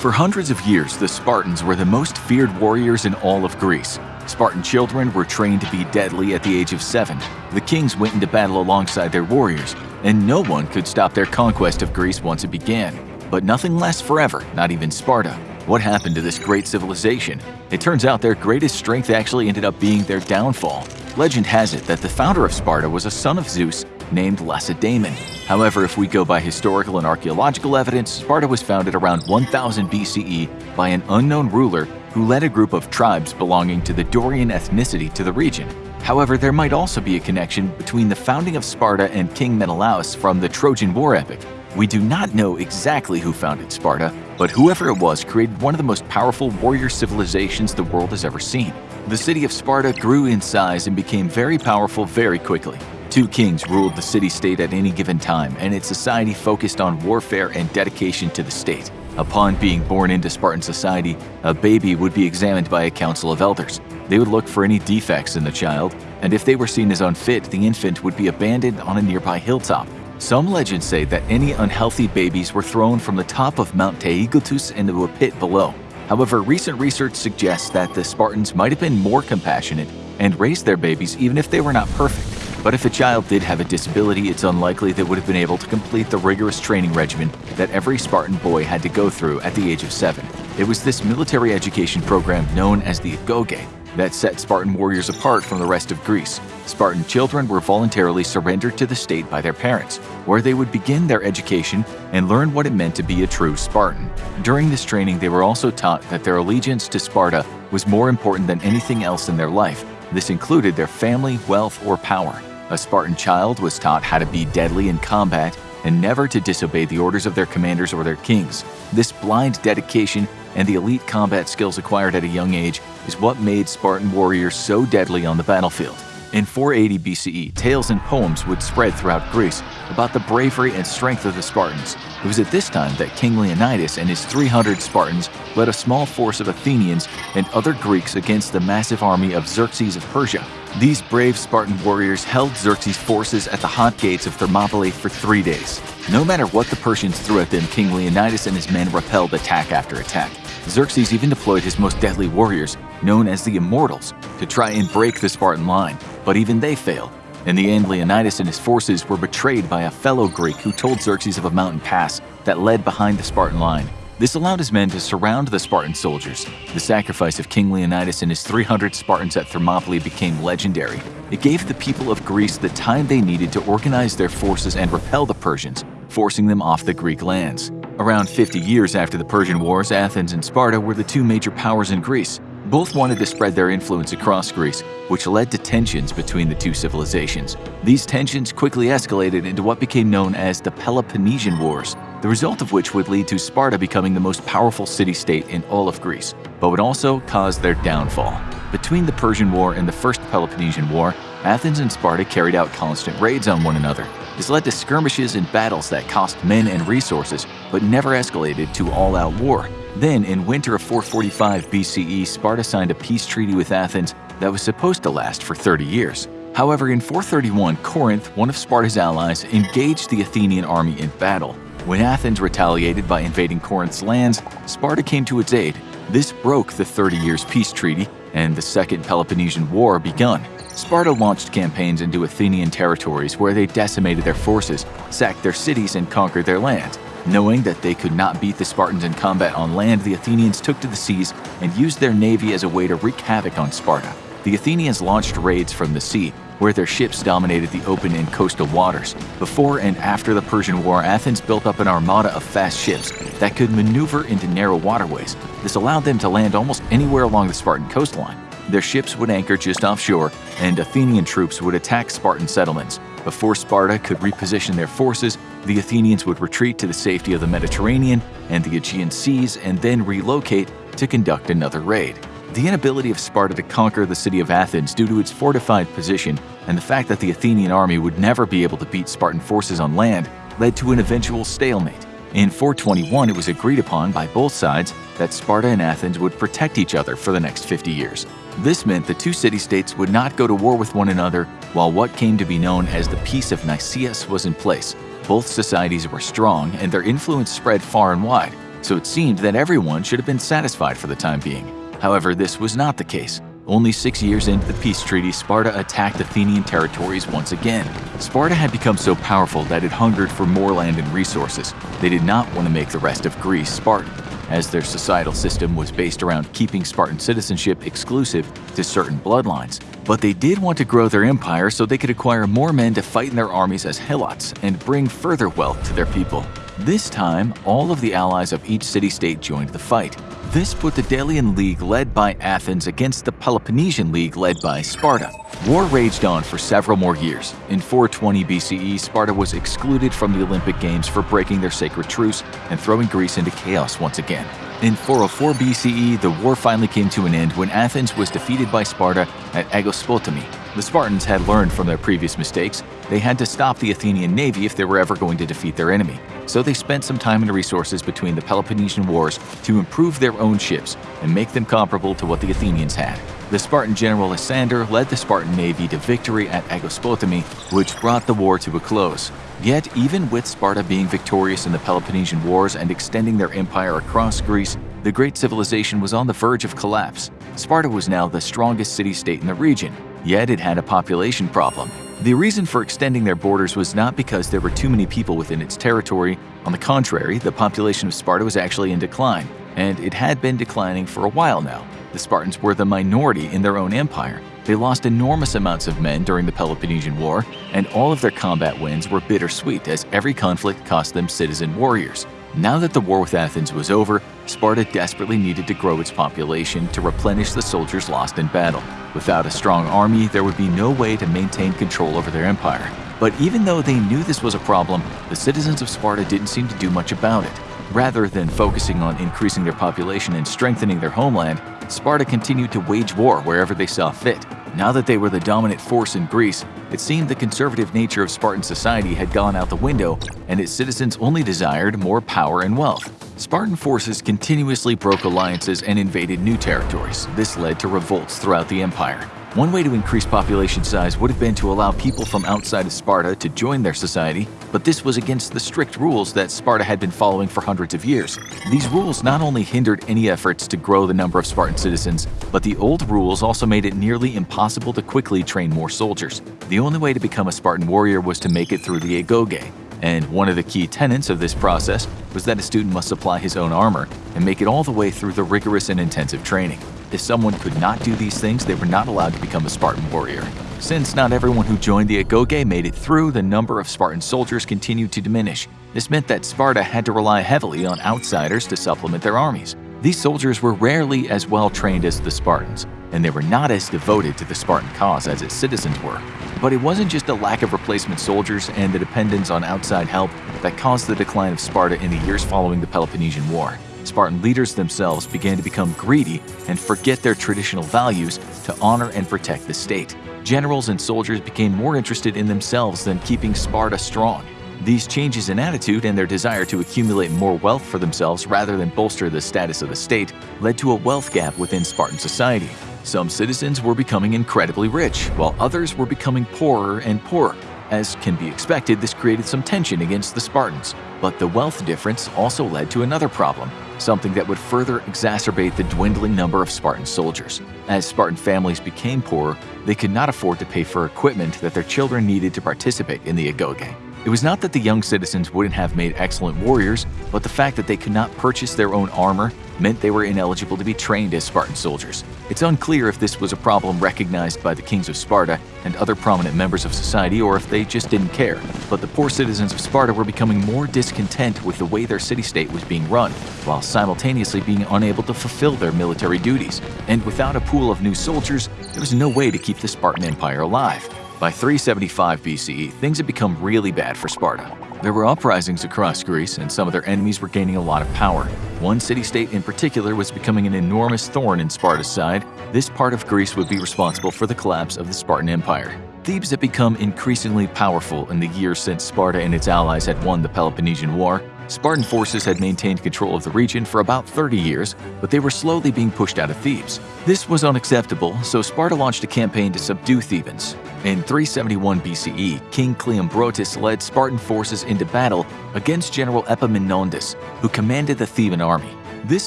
For hundreds of years, the Spartans were the most feared warriors in all of Greece. Spartan children were trained to be deadly at the age of seven. The kings went into battle alongside their warriors, and no one could stop their conquest of Greece once it began. But nothing lasts forever, not even Sparta. What happened to this great civilization? It turns out their greatest strength actually ended up being their downfall. Legend has it that the founder of Sparta was a son of Zeus named Lacedaemon. However, if we go by historical and archaeological evidence, Sparta was founded around 1000 BCE by an unknown ruler who led a group of tribes belonging to the Dorian ethnicity to the region. However, there might also be a connection between the founding of Sparta and King Menelaus from the Trojan War epic. We do not know exactly who founded Sparta, but whoever it was created one of the most powerful warrior civilizations the world has ever seen. The city of Sparta grew in size and became very powerful very quickly. Two kings ruled the city-state at any given time, and its society focused on warfare and dedication to the state. Upon being born into Spartan society, a baby would be examined by a council of elders. They would look for any defects in the child, and if they were seen as unfit, the infant would be abandoned on a nearby hilltop. Some legends say that any unhealthy babies were thrown from the top of Mount Taygetus into a pit below. However, recent research suggests that the Spartans might have been more compassionate and raised their babies even if they were not perfect. But if a child did have a disability, it's unlikely they would have been able to complete the rigorous training regimen that every Spartan boy had to go through at the age of seven. It was this military education program known as the Agoge that set Spartan warriors apart from the rest of Greece. Spartan children were voluntarily surrendered to the state by their parents, where they would begin their education and learn what it meant to be a true Spartan. During this training, they were also taught that their allegiance to Sparta was more important than anything else in their life. This included their family, wealth, or power. A Spartan child was taught how to be deadly in combat and never to disobey the orders of their commanders or their kings. This blind dedication and the elite combat skills acquired at a young age is what made Spartan warriors so deadly on the battlefield. In 480 BCE, tales and poems would spread throughout Greece about the bravery and strength of the Spartans. It was at this time that King Leonidas and his 300 Spartans led a small force of Athenians and other Greeks against the massive army of Xerxes of Persia. These brave Spartan warriors held Xerxes' forces at the hot gates of Thermopylae for three days. No matter what the Persians threw at them, King Leonidas and his men repelled attack after attack. Xerxes even deployed his most deadly warriors, known as the Immortals, to try and break the Spartan line, but even they failed. In the end, Leonidas and his forces were betrayed by a fellow Greek who told Xerxes of a mountain pass that led behind the Spartan line. This allowed his men to surround the Spartan soldiers. The sacrifice of King Leonidas and his 300 Spartans at Thermopylae became legendary. It gave the people of Greece the time they needed to organize their forces and repel the Persians, forcing them off the Greek lands. Around 50 years after the Persian Wars, Athens and Sparta were the two major powers in Greece. Both wanted to spread their influence across Greece, which led to tensions between the two civilizations. These tensions quickly escalated into what became known as the Peloponnesian Wars, the result of which would lead to Sparta becoming the most powerful city-state in all of Greece, but would also cause their downfall. Between the Persian War and the First Peloponnesian War, Athens and Sparta carried out constant raids on one another. This led to skirmishes and battles that cost men and resources, but never escalated to all-out war. Then, in winter of 445 BCE, Sparta signed a peace treaty with Athens that was supposed to last for 30 years. However, in 431, Corinth, one of Sparta's allies, engaged the Athenian army in battle. When Athens retaliated by invading Corinth's lands, Sparta came to its aid. This broke the 30 years peace treaty, and the Second Peloponnesian War begun. Sparta launched campaigns into Athenian territories where they decimated their forces, sacked their cities, and conquered their land. Knowing that they could not beat the Spartans in combat on land, the Athenians took to the seas and used their navy as a way to wreak havoc on Sparta. The Athenians launched raids from the sea, where their ships dominated the open and coastal waters. Before and after the Persian War, Athens built up an armada of fast ships that could maneuver into narrow waterways. This allowed them to land almost anywhere along the Spartan coastline. Their ships would anchor just offshore, and Athenian troops would attack Spartan settlements. Before Sparta could reposition their forces, the Athenians would retreat to the safety of the Mediterranean and the Aegean seas and then relocate to conduct another raid. The inability of Sparta to conquer the city of Athens due to its fortified position and the fact that the Athenian army would never be able to beat Spartan forces on land led to an eventual stalemate. In 421, it was agreed upon by both sides that Sparta and Athens would protect each other for the next 50 years. This meant the two city-states would not go to war with one another while what came to be known as the Peace of Nicias was in place. Both societies were strong and their influence spread far and wide. so it seemed that everyone should have been satisfied for the time being. However, this was not the case. Only six years into the peace treaty, Sparta attacked Athenian territories once again. Sparta had become so powerful that it hungered for more land and resources. They did not want to make the rest of Greece Spartan, as their societal system was based around keeping Spartan citizenship exclusive to certain bloodlines. But they did want to grow their empire so they could acquire more men to fight in their armies as helots and bring further wealth to their people. This time, all of the allies of each city-state joined the fight, this put the Delian League led by Athens against the Peloponnesian League led by Sparta. War raged on for several more years. In 420 BCE, Sparta was excluded from the Olympic Games for breaking their sacred truce and throwing Greece into chaos once again. In 404 BCE, the war finally came to an end when Athens was defeated by Sparta at Aegospotami. The Spartans had learned from their previous mistakes. They had to stop the Athenian navy if they were ever going to defeat their enemy so they spent some time and resources between the Peloponnesian Wars to improve their own ships and make them comparable to what the Athenians had. The Spartan general Lysander led the Spartan navy to victory at Aegospotami, which brought the war to a close. Yet, even with Sparta being victorious in the Peloponnesian Wars and extending their empire across Greece, the great civilization was on the verge of collapse. Sparta was now the strongest city-state in the region, yet it had a population problem. The reason for extending their borders was not because there were too many people within its territory. On the contrary, the population of Sparta was actually in decline, and it had been declining for a while now. The Spartans were the minority in their own empire. They lost enormous amounts of men during the Peloponnesian War, and all of their combat wins were bittersweet as every conflict cost them citizen warriors. Now that the war with Athens was over, Sparta desperately needed to grow its population to replenish the soldiers lost in battle. Without a strong army, there would be no way to maintain control over their empire. But even though they knew this was a problem, the citizens of Sparta didn't seem to do much about it. Rather than focusing on increasing their population and strengthening their homeland, Sparta continued to wage war wherever they saw fit. Now that they were the dominant force in Greece, it seemed the conservative nature of Spartan society had gone out the window and its citizens only desired more power and wealth. Spartan forces continuously broke alliances and invaded new territories. This led to revolts throughout the empire. One way to increase population size would have been to allow people from outside of Sparta to join their society, but this was against the strict rules that Sparta had been following for hundreds of years. These rules not only hindered any efforts to grow the number of Spartan citizens, but the old rules also made it nearly impossible to quickly train more soldiers. The only way to become a Spartan warrior was to make it through the agoge, and one of the key tenets of this process was that a student must supply his own armor and make it all the way through the rigorous and intensive training. If someone could not do these things, they were not allowed to become a Spartan warrior. Since not everyone who joined the Agoge made it through, the number of Spartan soldiers continued to diminish. This meant that Sparta had to rely heavily on outsiders to supplement their armies. These soldiers were rarely as well trained as the Spartans, and they were not as devoted to the Spartan cause as its citizens were. But it wasn't just the lack of replacement soldiers and the dependence on outside help that caused the decline of Sparta in the years following the Peloponnesian War. Spartan leaders themselves began to become greedy and forget their traditional values to honor and protect the state. Generals and soldiers became more interested in themselves than keeping Sparta strong. These changes in attitude and their desire to accumulate more wealth for themselves rather than bolster the status of the state led to a wealth gap within Spartan society. Some citizens were becoming incredibly rich, while others were becoming poorer and poorer. As can be expected, this created some tension against the Spartans. But the wealth difference also led to another problem something that would further exacerbate the dwindling number of Spartan soldiers. As Spartan families became poorer, they could not afford to pay for equipment that their children needed to participate in the Agoge. It was not that the young citizens wouldn't have made excellent warriors, but the fact that they could not purchase their own armor meant they were ineligible to be trained as Spartan soldiers. It's unclear if this was a problem recognized by the kings of Sparta and other prominent members of society or if they just didn't care. But the poor citizens of Sparta were becoming more discontent with the way their city-state was being run, while simultaneously being unable to fulfill their military duties. And without a pool of new soldiers, there was no way to keep the Spartan Empire alive. By 375 BCE, things had become really bad for Sparta. There were uprisings across Greece, and some of their enemies were gaining a lot of power. One city-state in particular was becoming an enormous thorn in Sparta's side. This part of Greece would be responsible for the collapse of the Spartan Empire. Thebes had become increasingly powerful in the years since Sparta and its allies had won the Peloponnesian War, Spartan forces had maintained control of the region for about 30 years, but they were slowly being pushed out of Thebes. This was unacceptable, so Sparta launched a campaign to subdue Thebans. In 371 BCE, King Cleombrotus led Spartan forces into battle against General Epaminondas, who commanded the Theban army. This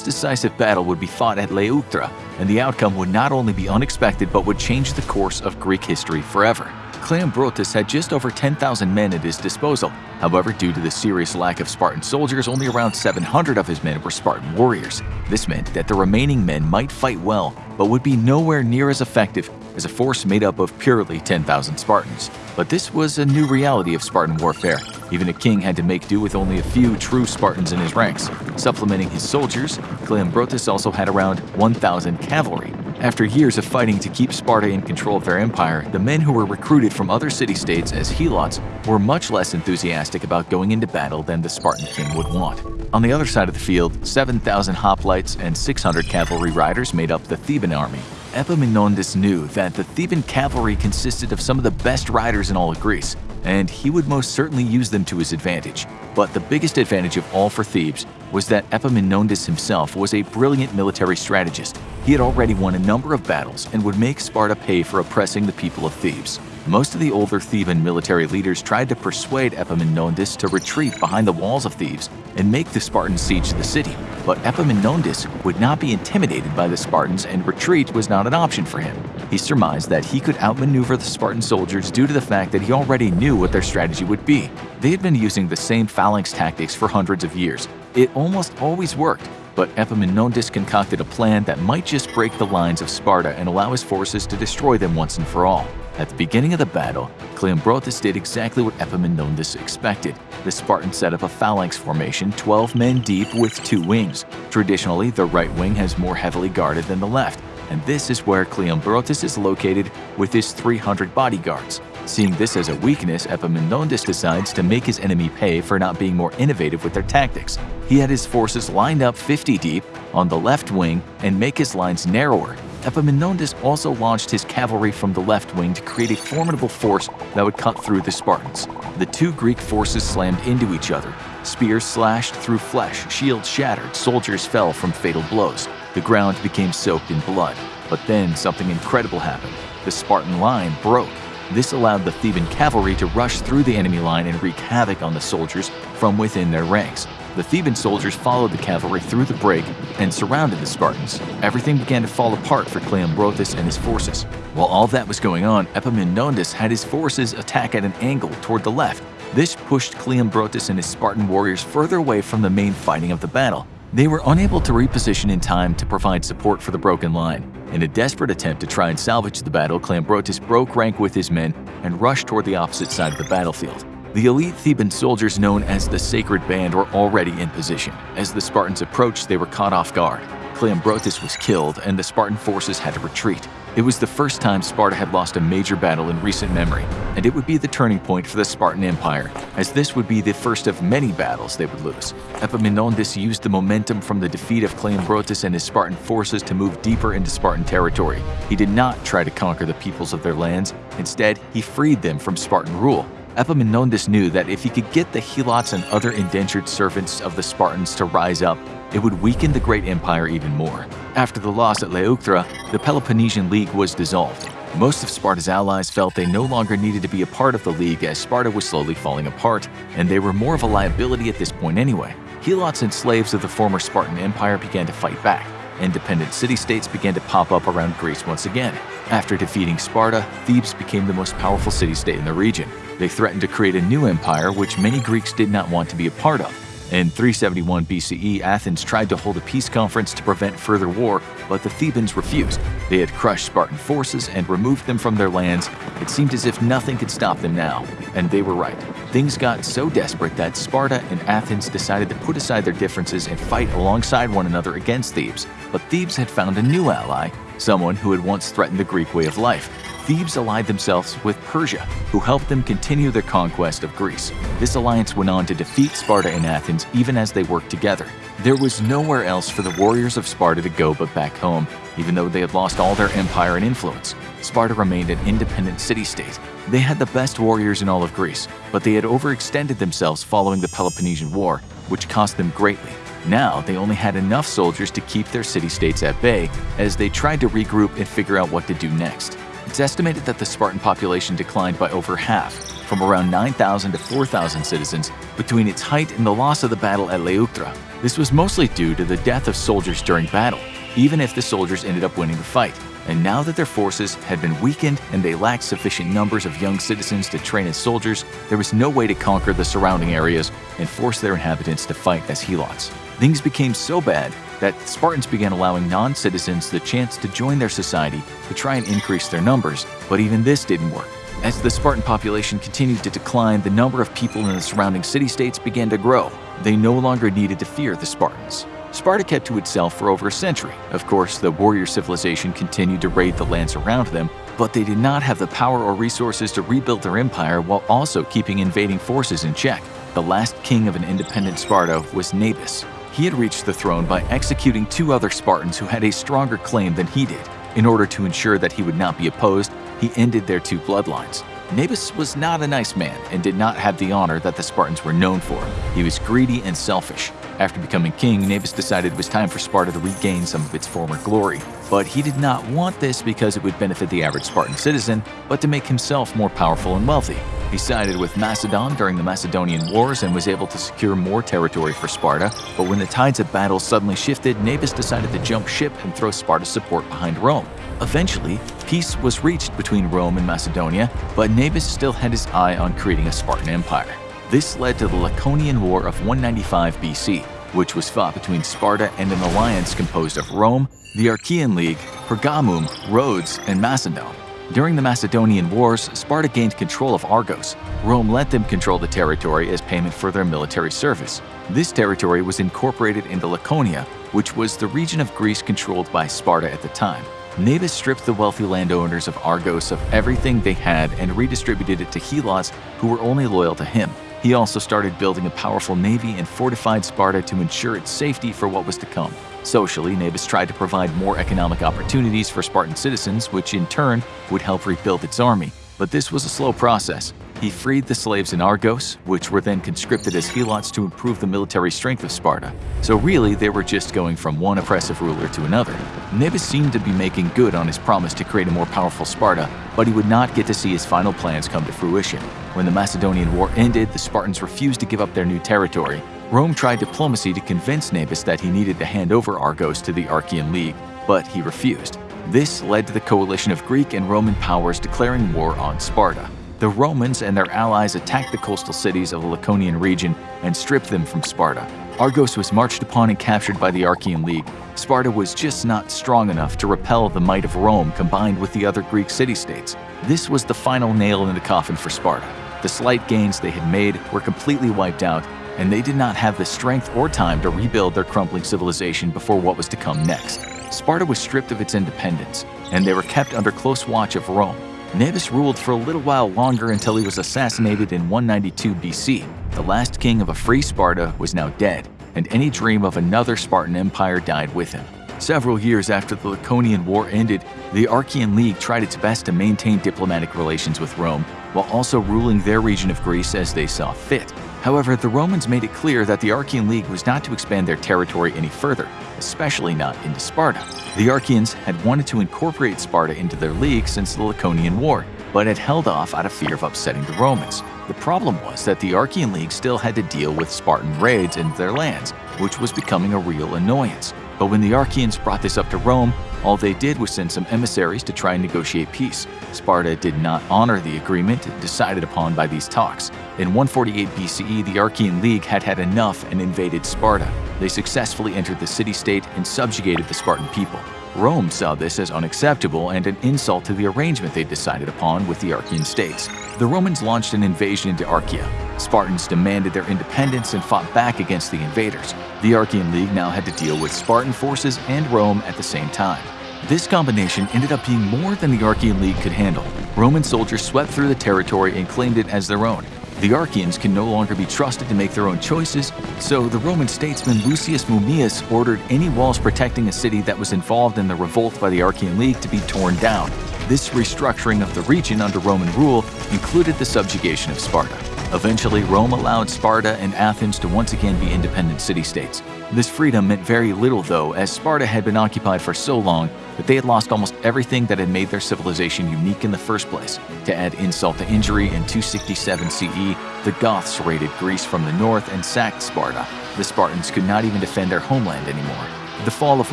decisive battle would be fought at Leuctra, and the outcome would not only be unexpected but would change the course of Greek history forever. Cleombrotus had just over 10,000 men at his disposal. However, due to the serious lack of Spartan soldiers, only around 700 of his men were Spartan warriors. This meant that the remaining men might fight well, but would be nowhere near as effective as a force made up of purely 10,000 Spartans. But this was a new reality of Spartan warfare. Even a king had to make do with only a few true Spartans in his ranks. Supplementing his soldiers, Cleombrotus also had around 1,000 cavalry, after years of fighting to keep Sparta in control of their empire, the men who were recruited from other city-states as helots were much less enthusiastic about going into battle than the Spartan king would want. On the other side of the field, 7,000 hoplites and 600 cavalry riders made up the Theban army. Epaminondas knew that the Theban cavalry consisted of some of the best riders in all of Greece, and he would most certainly use them to his advantage. But the biggest advantage of all for Thebes was that Epaminondas himself was a brilliant military strategist. He had already won a number of battles and would make Sparta pay for oppressing the people of Thebes. Most of the older Theban military leaders tried to persuade Epaminondas to retreat behind the walls of Thebes and make the Spartans siege the city, but Epaminondas would not be intimidated by the Spartans and retreat was not an option for him. He surmised that he could outmaneuver the Spartan soldiers due to the fact that he already knew what their strategy would be. They had been using the same phalanx tactics for hundreds of years. It almost always worked, but Epaminondas concocted a plan that might just break the lines of Sparta and allow his forces to destroy them once and for all. At the beginning of the battle, Cleombrotus did exactly what Epaminondas expected. The Spartans set up a phalanx formation 12 men deep with two wings. Traditionally, the right wing has more heavily guarded than the left, and this is where Cleombrotus is located with his 300 bodyguards. Seeing this as a weakness, Epaminondas decides to make his enemy pay for not being more innovative with their tactics. He had his forces lined up 50 deep on the left wing and make his lines narrower Epaminondas also launched his cavalry from the left wing to create a formidable force that would cut through the Spartans. The two Greek forces slammed into each other. Spears slashed through flesh, shields shattered, soldiers fell from fatal blows. The ground became soaked in blood. But then something incredible happened. The Spartan line broke. This allowed the Theban cavalry to rush through the enemy line and wreak havoc on the soldiers from within their ranks. The Theban soldiers followed the cavalry through the break and surrounded the Spartans. Everything began to fall apart for Cleombrotus and his forces. While all that was going on, Epaminondas had his forces attack at an angle toward the left. This pushed Cleombrotus and his Spartan warriors further away from the main fighting of the battle. They were unable to reposition in time to provide support for the broken line. In a desperate attempt to try and salvage the battle, Cleombrotus broke rank with his men and rushed toward the opposite side of the battlefield. The elite Theban soldiers known as the Sacred Band were already in position. As the Spartans approached, they were caught off guard. Cleombrotus was killed, and the Spartan forces had to retreat. It was the first time Sparta had lost a major battle in recent memory, and it would be the turning point for the Spartan Empire, as this would be the first of many battles they would lose. Epaminondas used the momentum from the defeat of Cleombrotus and his Spartan forces to move deeper into Spartan territory. He did not try to conquer the peoples of their lands, instead, he freed them from Spartan rule. Epaminondas knew that if he could get the Helots and other indentured servants of the Spartans to rise up, it would weaken the great empire even more. After the loss at Leuctra, the Peloponnesian League was dissolved. Most of Sparta's allies felt they no longer needed to be a part of the League as Sparta was slowly falling apart, and they were more of a liability at this point anyway. Helots and slaves of the former Spartan Empire began to fight back. Independent city-states began to pop up around Greece once again. After defeating Sparta, Thebes became the most powerful city-state in the region. They threatened to create a new empire which many Greeks did not want to be a part of. In 371 BCE, Athens tried to hold a peace conference to prevent further war, but the Thebans refused. They had crushed Spartan forces and removed them from their lands. It seemed as if nothing could stop them now, and they were right. Things got so desperate that Sparta and Athens decided to put aside their differences and fight alongside one another against Thebes. But Thebes had found a new ally, someone who had once threatened the Greek way of life. Thebes allied themselves with Persia, who helped them continue their conquest of Greece. This alliance went on to defeat Sparta and Athens even as they worked together. There was nowhere else for the warriors of Sparta to go but back home, even though they had lost all their empire and influence. Sparta remained an independent city-state. They had the best warriors in all of Greece, but they had overextended themselves following the Peloponnesian War, which cost them greatly. Now they only had enough soldiers to keep their city-states at bay as they tried to regroup and figure out what to do next. It's estimated that the Spartan population declined by over half, from around 9,000 to 4,000 citizens, between its height and the loss of the battle at Leuctra. This was mostly due to the death of soldiers during battle, even if the soldiers ended up winning the fight. And now that their forces had been weakened and they lacked sufficient numbers of young citizens to train as soldiers, there was no way to conquer the surrounding areas and force their inhabitants to fight as helots. Things became so bad that Spartans began allowing non-citizens the chance to join their society to try and increase their numbers, but even this didn't work. As the Spartan population continued to decline, the number of people in the surrounding city-states began to grow. They no longer needed to fear the Spartans. Sparta kept to itself for over a century. Of course, the warrior civilization continued to raid the lands around them, but they did not have the power or resources to rebuild their empire while also keeping invading forces in check. The last king of an independent Sparta was Nabis. He had reached the throne by executing two other Spartans who had a stronger claim than he did. In order to ensure that he would not be opposed, he ended their two bloodlines. Nabis was not a nice man and did not have the honor that the Spartans were known for. He was greedy and selfish. After becoming king, Nabis decided it was time for Sparta to regain some of its former glory. But he did not want this because it would benefit the average Spartan citizen, but to make himself more powerful and wealthy. He sided with Macedon during the Macedonian Wars and was able to secure more territory for Sparta, but when the tides of battle suddenly shifted, Nabis decided to jump ship and throw Sparta's support behind Rome. Eventually, peace was reached between Rome and Macedonia, but Nabis still had his eye on creating a Spartan empire. This led to the Laconian War of 195 BC, which was fought between Sparta and an alliance composed of Rome, the Achaean League, Pergamum, Rhodes, and Macedon. During the Macedonian Wars, Sparta gained control of Argos. Rome let them control the territory as payment for their military service. This territory was incorporated into Laconia, which was the region of Greece controlled by Sparta at the time. Nabis stripped the wealthy landowners of Argos of everything they had and redistributed it to helots who were only loyal to him. He also started building a powerful navy and fortified Sparta to ensure its safety for what was to come. Socially, Nabis tried to provide more economic opportunities for Spartan citizens, which in turn would help rebuild its army. But this was a slow process. He freed the slaves in Argos, which were then conscripted as helots to improve the military strength of Sparta. So really, they were just going from one oppressive ruler to another. Nabis seemed to be making good on his promise to create a more powerful Sparta, but he would not get to see his final plans come to fruition. When the Macedonian War ended, the Spartans refused to give up their new territory. Rome tried diplomacy to convince Nabis that he needed to hand over Argos to the Achaean League, but he refused. This led to the coalition of Greek and Roman powers declaring war on Sparta. The Romans and their allies attacked the coastal cities of the Laconian region and stripped them from Sparta. Argos was marched upon and captured by the Achaean League. Sparta was just not strong enough to repel the might of Rome combined with the other Greek city-states. This was the final nail in the coffin for Sparta. The slight gains they had made were completely wiped out, and they did not have the strength or time to rebuild their crumbling civilization before what was to come next. Sparta was stripped of its independence, and they were kept under close watch of Rome. Nabis ruled for a little while longer until he was assassinated in 192 BC. The last king of a free Sparta was now dead, and any dream of another Spartan empire died with him. Several years after the Laconian War ended, the Achaean League tried its best to maintain diplomatic relations with Rome, while also ruling their region of Greece as they saw fit. However, the Romans made it clear that the Achaean League was not to expand their territory any further, especially not into Sparta. The Achaeans had wanted to incorporate Sparta into their league since the Laconian War, but had held off out of fear of upsetting the Romans. The problem was that the Achaean League still had to deal with Spartan raids into their lands, which was becoming a real annoyance. But when the Achaeans brought this up to Rome, all they did was send some emissaries to try and negotiate peace. Sparta did not honor the agreement decided upon by these talks. In 148 BCE, the Achaean League had had enough and invaded Sparta. They successfully entered the city-state and subjugated the Spartan people. Rome saw this as unacceptable and an insult to the arrangement they decided upon with the Achaean states. The Romans launched an invasion into Achaea. Spartans demanded their independence and fought back against the invaders. The Achaean League now had to deal with Spartan forces and Rome at the same time. This combination ended up being more than the Achaean League could handle. Roman soldiers swept through the territory and claimed it as their own. The Achaeans can no longer be trusted to make their own choices, so the Roman statesman Lucius Mummius ordered any walls protecting a city that was involved in the revolt by the Achaean League to be torn down. This restructuring of the region under Roman rule included the subjugation of Sparta. Eventually, Rome allowed Sparta and Athens to once again be independent city-states. This freedom meant very little, though, as Sparta had been occupied for so long that they had lost almost everything that had made their civilization unique in the first place. To add insult to injury, in 267 CE, the Goths raided Greece from the north and sacked Sparta. The Spartans could not even defend their homeland anymore. The fall of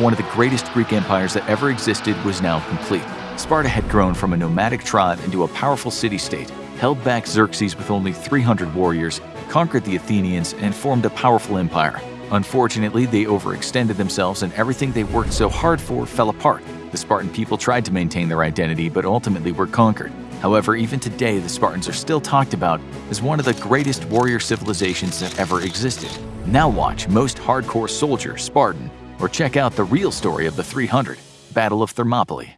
one of the greatest Greek empires that ever existed was now complete. Sparta had grown from a nomadic tribe into a powerful city-state, held back Xerxes with only 300 warriors, conquered the Athenians, and formed a powerful empire. Unfortunately, they overextended themselves and everything they worked so hard for fell apart. The Spartan people tried to maintain their identity but ultimately were conquered. However, even today, the Spartans are still talked about as one of the greatest warrior civilizations that ever existed. Now watch Most Hardcore Soldier Spartan or check out the real story of the 300 Battle of Thermopylae.